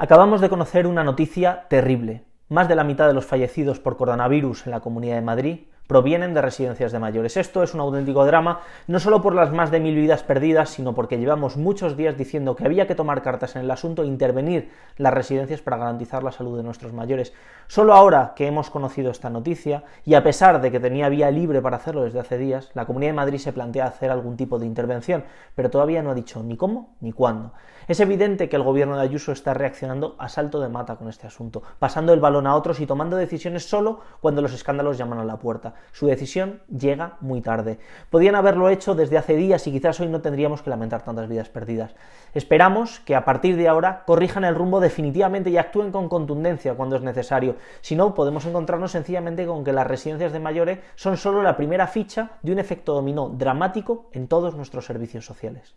Acabamos de conocer una noticia terrible. Más de la mitad de los fallecidos por coronavirus en la Comunidad de Madrid provienen de residencias de mayores. Esto es un auténtico drama, no solo por las más de mil vidas perdidas, sino porque llevamos muchos días diciendo que había que tomar cartas en el asunto e intervenir las residencias para garantizar la salud de nuestros mayores. Solo ahora que hemos conocido esta noticia, y a pesar de que tenía vía libre para hacerlo desde hace días, la Comunidad de Madrid se plantea hacer algún tipo de intervención, pero todavía no ha dicho ni cómo ni cuándo. Es evidente que el gobierno de Ayuso está reaccionando a salto de mata con este asunto, pasando el balón a otros y tomando decisiones solo cuando los escándalos llaman a la puerta. Su decisión llega muy tarde. Podían haberlo hecho desde hace días y quizás hoy no tendríamos que lamentar tantas vidas perdidas. Esperamos que a partir de ahora corrijan el rumbo definitivamente y actúen con contundencia cuando es necesario. Si no, podemos encontrarnos sencillamente con que las residencias de mayores son solo la primera ficha de un efecto dominó dramático en todos nuestros servicios sociales.